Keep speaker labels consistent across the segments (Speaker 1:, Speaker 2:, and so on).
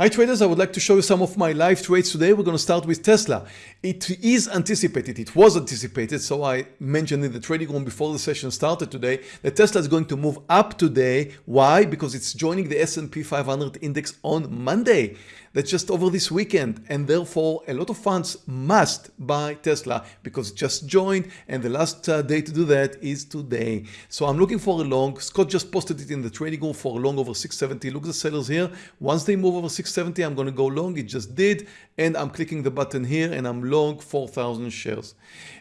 Speaker 1: Hi traders, I would like to show you some of my live trades today. We're going to start with Tesla. It is anticipated, it was anticipated, so I mentioned in the trading room before the session started today that Tesla is going to move up today. Why? Because it's joining the S&P 500 index on Monday. That's just over this weekend and therefore a lot of funds must buy Tesla because it just joined and the last uh, day to do that is today. So I'm looking for a long. Scott just posted it in the trading room for a long over 670. Look at the sellers here. Once they move over 670, I'm going to go long. It just did and I'm clicking the button here and I'm long 4,000 shares.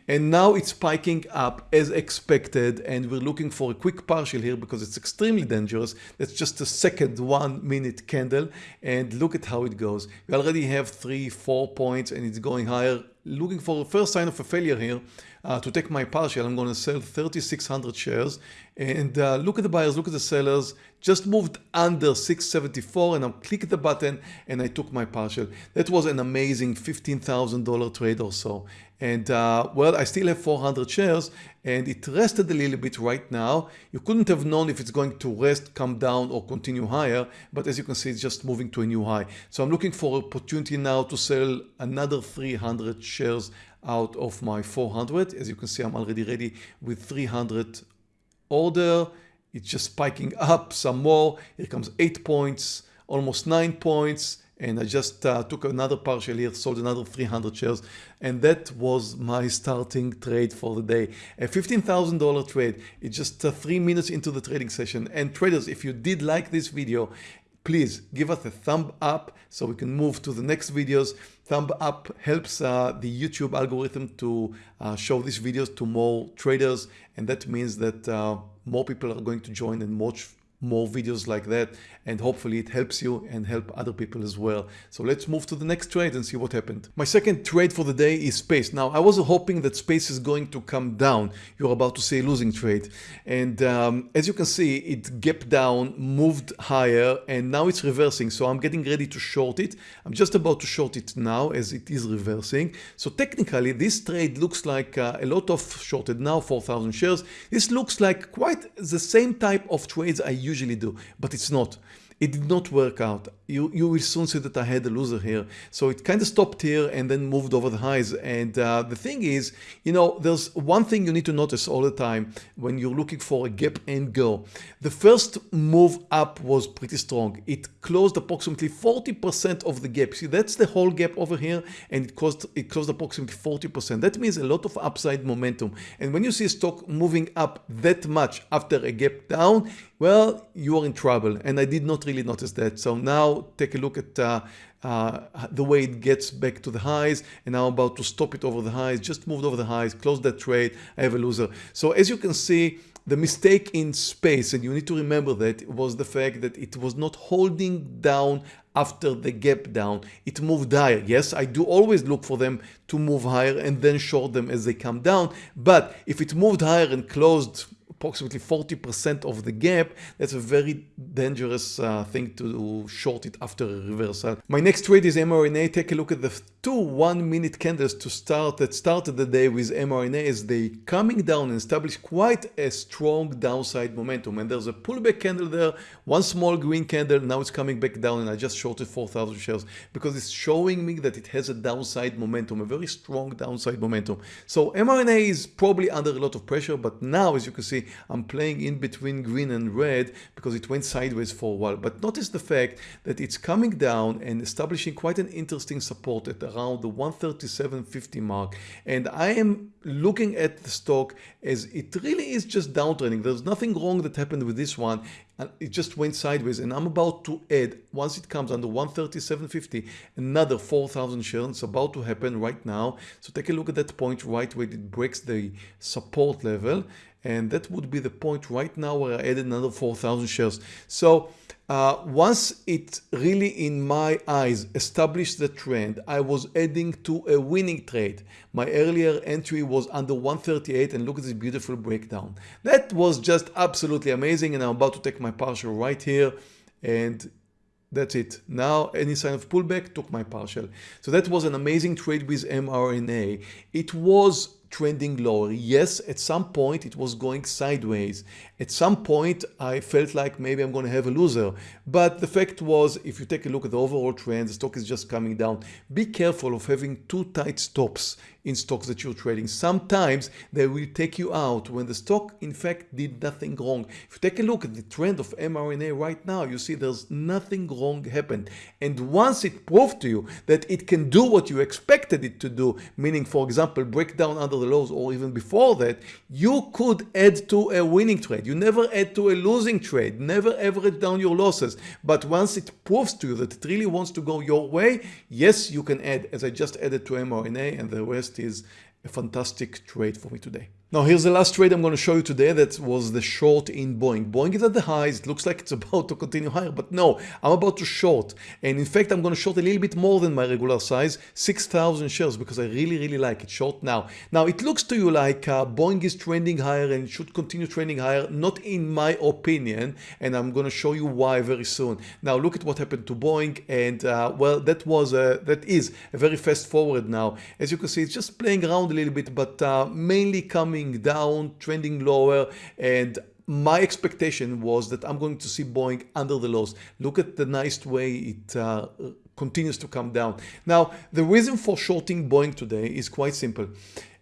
Speaker 1: And now it's spiking up as expected and we're looking for a quick partial here because it's extremely dangerous. That's just a second one minute candle and look at how it goes. We already have three, four points and it's going higher. Looking for a first sign of a failure here uh, to take my partial. I'm going to sell 3,600 shares and uh, look at the buyers, look at the sellers, just moved under 674 and I'm clicking the button and I took my partial. That was an amazing $15,000 trade or so. And uh, well, I still have 400 shares and it rested a little bit right now. You couldn't have known if it's going to rest, come down or continue higher. But as you can see, it's just moving to a new high. So I'm looking for opportunity now to sell another 300 shares out of my 400. As you can see, I'm already ready with 300 order. It's just spiking up some more. Here comes eight points, almost nine points. And I just uh, took another partial here, sold another 300 shares. And that was my starting trade for the day. A $15,000 trade. It's just uh, three minutes into the trading session. And traders, if you did like this video, please give us a thumb up so we can move to the next videos. Thumb up helps uh, the YouTube algorithm to uh, show these videos to more traders and that means that uh, more people are going to join and watch more videos like that and hopefully it helps you and help other people as well. So let's move to the next trade and see what happened. My second trade for the day is Space. Now I was hoping that Space is going to come down. You're about to see a losing trade and um, as you can see it gapped down, moved higher and now it's reversing. So I'm getting ready to short it. I'm just about to short it now as it is reversing. So technically this trade looks like uh, a lot of shorted now 4,000 shares. This looks like quite the same type of trades I usually do, but it's not. It did not work out. You, you will soon see that I had a loser here. So it kind of stopped here and then moved over the highs. And uh, the thing is, you know, there's one thing you need to notice all the time when you're looking for a gap and go. The first move up was pretty strong. It closed approximately 40% of the gap. See, that's the whole gap over here and it closed, it closed approximately 40%. That means a lot of upside momentum. And when you see a stock moving up that much after a gap down, well, you are in trouble. And I did not really notice that. So now take a look at uh, uh, the way it gets back to the highs and now I'm about to stop it over the highs, just moved over the highs, close that trade, I have a loser. So as you can see, the mistake in space, and you need to remember that, was the fact that it was not holding down after the gap down. It moved higher. Yes, I do always look for them to move higher and then short them as they come down. But if it moved higher and closed approximately 40% of the gap, that's a very dangerous uh, thing to short it after a reversal. My next trade is mRNA. Take a look at the two one minute candles to start that started the day with mRNA as they coming down and establish quite a strong downside momentum. And there's a pullback candle there, one small green candle, now it's coming back down and I just shorted 4,000 shares because it's showing me that it has a downside momentum, a very strong downside momentum. So mRNA is probably under a lot of pressure, but now as you can see, I'm playing in between green and red because it went sideways for a while. But notice the fact that it's coming down and establishing quite an interesting support at around the 137.50 mark. And I am looking at the stock as it really is just downtrending. There's nothing wrong that happened with this one. It just went sideways and I'm about to add once it comes under 137.50 another 4,000 shares it's about to happen right now so take a look at that point right where it breaks the support level and that would be the point right now where I added another 4,000 shares. So uh, once it really in my eyes established the trend, I was adding to a winning trade. My earlier entry was under 138 and look at this beautiful breakdown. That was just absolutely amazing and I'm about to take my partial right here and that's it. Now any sign of pullback took my partial. So that was an amazing trade with mRNA. It was trending lower. Yes, at some point it was going sideways. At some point I felt like maybe I'm going to have a loser. But the fact was, if you take a look at the overall trend, the stock is just coming down. Be careful of having too tight stops in stocks that you're trading. Sometimes they will take you out when the stock in fact did nothing wrong. If you take a look at the trend of mRNA right now, you see there's nothing wrong happened. And once it proved to you that it can do what you expected it to do, meaning for example, break down under the lows or even before that, you could add to a winning trade. You never add to a losing trade, never average down your losses. But once it proves to you that it really wants to go your way, yes, you can add, as I just added to mRNA and the rest is a fantastic trade for me today. Now here's the last trade I'm going to show you today that was the short in Boeing. Boeing is at the highs, it looks like it's about to continue higher, but no, I'm about to short. And in fact, I'm going to short a little bit more than my regular size, 6,000 shares because I really, really like it short now. Now it looks to you like uh, Boeing is trending higher and should continue trending higher, not in my opinion, and I'm going to show you why very soon. Now look at what happened to Boeing and uh, well, that was a, that is a very fast forward now. As you can see, it's just playing around a little bit, but uh, mainly coming coming down, trending lower, and my expectation was that I'm going to see Boeing under the lows. Look at the nice way it uh, continues to come down. Now, the reason for shorting Boeing today is quite simple.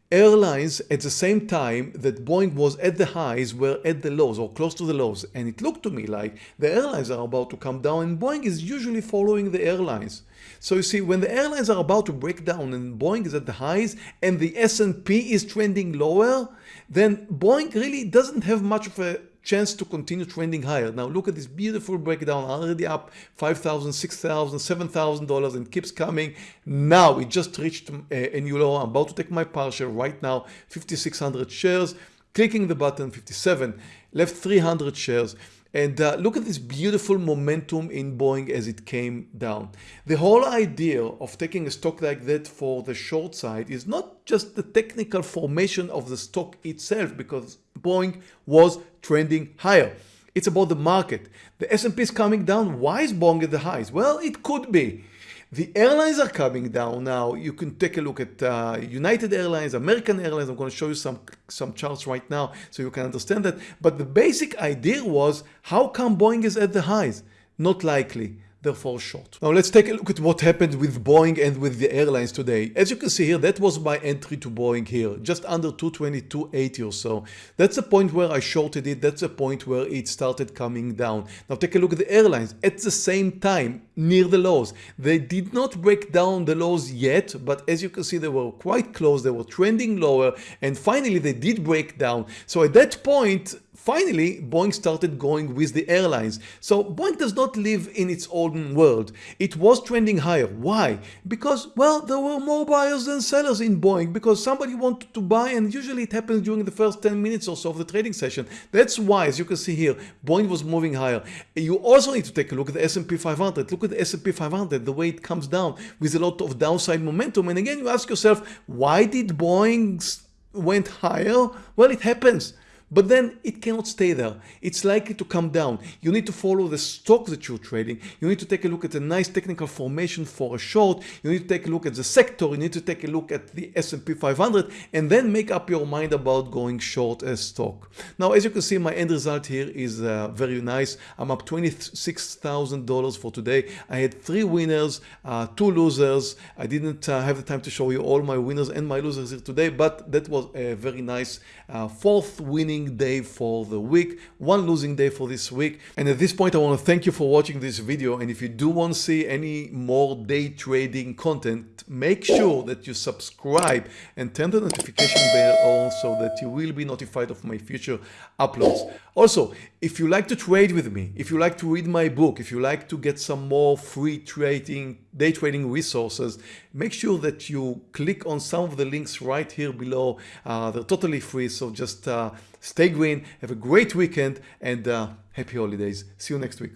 Speaker 1: Airlines at the same time that Boeing was at the highs were at the lows or close to the lows and it looked to me like the airlines are about to come down and Boeing is usually following the airlines. So you see when the airlines are about to break down and Boeing is at the highs and the S&P is trending lower then Boeing really doesn't have much of a chance to continue trending higher. Now look at this beautiful breakdown already up $5,000, $6,000, 7,000 dollars and keeps coming. Now it just reached a, a new low. I'm about to take my partial right now 5,600 shares clicking the button 57 left 300 shares and uh, look at this beautiful momentum in Boeing as it came down. The whole idea of taking a stock like that for the short side is not just the technical formation of the stock itself because Boeing was trending higher. It's about the market. The S&P is coming down. Why is Boeing at the highs? Well, it could be. The airlines are coming down now. You can take a look at uh, United Airlines, American Airlines. I'm going to show you some, some charts right now so you can understand that. But the basic idea was how come Boeing is at the highs? Not likely therefore short. Now let's take a look at what happened with Boeing and with the airlines today. As you can see here, that was my entry to Boeing here, just under 222.80 or so. That's the point where I shorted it. That's the point where it started coming down. Now take a look at the airlines at the same time near the lows. They did not break down the lows yet, but as you can see, they were quite close. They were trending lower and finally they did break down. So at that point, Finally, Boeing started going with the airlines. So Boeing does not live in its own world. It was trending higher. Why? Because, well, there were more buyers than sellers in Boeing because somebody wanted to buy and usually it happens during the first 10 minutes or so of the trading session. That's why, as you can see here, Boeing was moving higher. You also need to take a look at the S&P 500. Look at the S&P 500, the way it comes down with a lot of downside momentum. And again, you ask yourself, why did Boeing went higher? Well, it happens. But then it cannot stay there. It's likely to come down. You need to follow the stock that you're trading. You need to take a look at a nice technical formation for a short. You need to take a look at the sector. You need to take a look at the S&P 500 and then make up your mind about going short a stock. Now, as you can see, my end result here is uh, very nice. I'm up $26,000 for today. I had three winners, uh, two losers. I didn't uh, have the time to show you all my winners and my losers here today, but that was a very nice uh, fourth winning day for the week, one losing day for this week. And at this point, I want to thank you for watching this video. And if you do want to see any more day trading content, make sure that you subscribe and turn the notification bell on so that you will be notified of my future uploads. Also, if you like to trade with me, if you like to read my book, if you like to get some more free trading, day trading resources, make sure that you click on some of the links right here below. Uh, they're totally free, so just uh, stay green, have a great weekend and uh, happy holidays. See you next week.